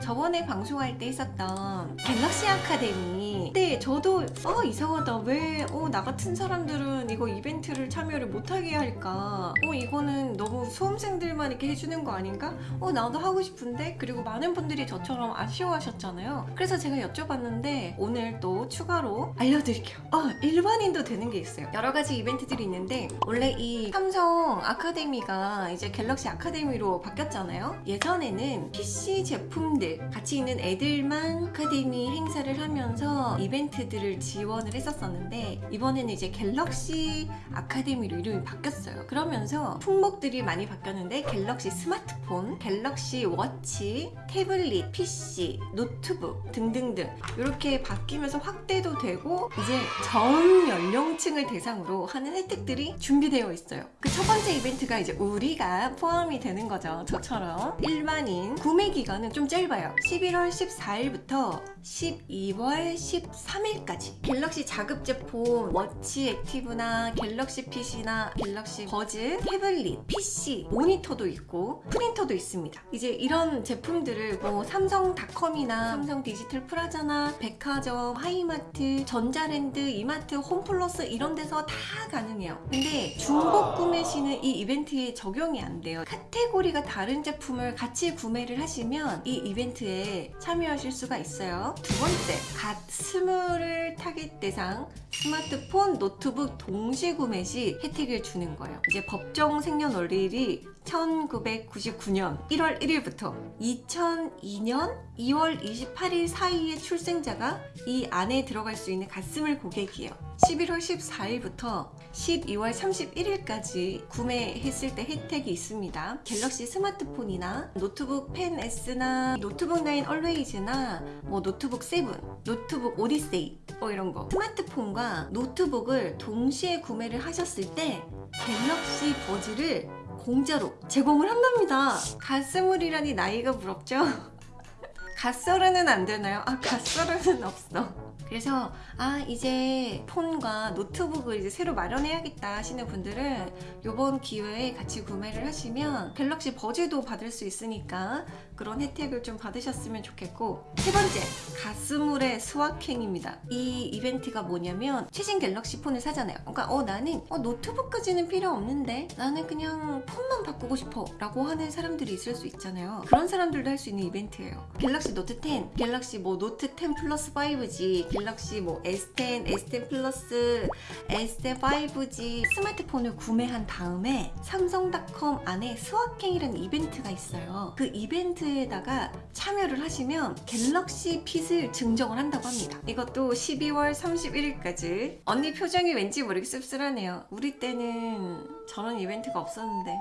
저번에 방송할 때 있었던 갤럭시 아카데미. 그때 저도 어 이상하다. 왜 어 나 같은 사람들은 이거 이벤트를 참여를 못하게 할까? 어 이거는 너무 수험생들만 이렇게 해주는 거 아닌가? 어 나도 하고 싶은데? 그리고 많은 분들이 저처럼 아쉬워하셨잖아요. 그래서 제가 여쭤봤는데 오늘 또 추가로 알려드릴게요. 어 일반인도 되는 게 있어요. 여러 가지 이벤트들이 있는데 원래 이 삼성 아카데미가 이제 갤럭시 아카데미로 바뀌었잖아요. 예전에는 PC 제품들 같이 있는 애들만 아카데미 행사를 하면서 이벤트들을 지원을 했었었는데 이번에는 이제 갤럭시 아카데미로 이름이 바뀌었어요. 그러면서 품목들이 많이 바뀌었는데 갤럭시 스마트폰, 갤럭시 워치, 태블릿, PC, 노트북 등등등 이렇게 바뀌면서 확대도 되고 이제 전 연령층을 대상으로 하는 혜택들이 준비되어 있어요. 그 첫 번째 이벤트가 이제 우리가 포함이 되는 거죠. 저처럼 일반인 구매 기간은 좀 짧아요 11월 14일부터 12월 13일까지. 갤럭시 자급제 폰, 워치 액티브나 갤럭시 PC나 갤럭시 버즈, 태블릿, PC, 모니터도 있고 프린터도 있습니다. 이제 이런 제품들을 뭐 삼성닷컴이나 삼성 디지털 프라자나 백화점, 하이마트, 전자랜드, 이마트, 홈플러스 이런 데서 다 가능해요. 근데 중복 구매 시는 이 이벤트에 적용이 안 돼요. 카테고리가 다른 제품을 같이 구매를 하시면 이 이벤트 에 참여하실 수가 있어요. 두 번째 갓 스물을 타겟 대상 스마트폰, 노트북 동시 구매 시 혜택을 주는 거예요. 이제 법정 생년월일이 1999년 1월 1일부터 2002년 2월 28일 사이의 출생자가 이 안에 들어갈 수 있는 갓스물 고객이에요. 11월 14일부터 12월 31일까지 구매했을 때 혜택이 있습니다 갤럭시 스마트폰이나 노트북 펜 S나 노트북 9 얼웨이즈나 뭐 노트북 7, 노트북 오디세이 뭐 이런 거 스마트폰과 노트북을 동시에 구매를 하셨을 때 갤럭시 버즈를 공짜로 제공을 한답니다 갓스물이라니 나이가 부럽죠? 갓서른은 안 되나요? 아 갓서른은 없어 그래서 아 이제 폰과 노트북을 이제 새로 마련해야겠다 하시는 분들은 이번 기회에 같이 구매를 하시면 갤럭시 버즈도 받을 수 있으니까 그런 혜택을 좀 받으셨으면 좋겠고 세 번째 갓스물의 소확행입니다. 이 이벤트가 뭐냐면 최신 갤럭시 폰을 사잖아요. 그러니까 어 나는 어, 노트북까지는 필요 없는데 나는 그냥 폰만 바꾸고 싶어 라고 하는 사람들이 있을 수 있잖아요. 그런 사람들도 할 수 있는 이벤트예요. 갤럭시 노트 10 갤럭시 뭐 노트 10 플러스 5G 갤럭시 뭐 S10, S10 플러스, S10 5G 스마트폰을 구매한 다음에 삼성닷컴 안에 수학행이라는 이벤트가 있어요. 그 이벤트에다가 참여를 하시면 갤럭시 핏을 증정을 한다고 합니다. 이것도 12월 31일까지 언니 표정이 왠지 모르게 씁쓸하네요. 우리 때는 저런 이벤트가 없었는데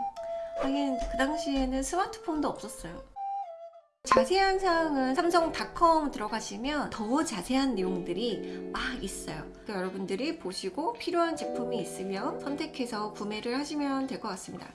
하긴 그 당시에는 스마트폰도 없었어요. 자세한 사항은 삼성닷컴 들어가시면 더 자세한 내용들이 막 있어요. 그러니까 여러분들이 보시고 필요한 제품이 있으면 선택해서 구매를 하시면 될 것 같습니다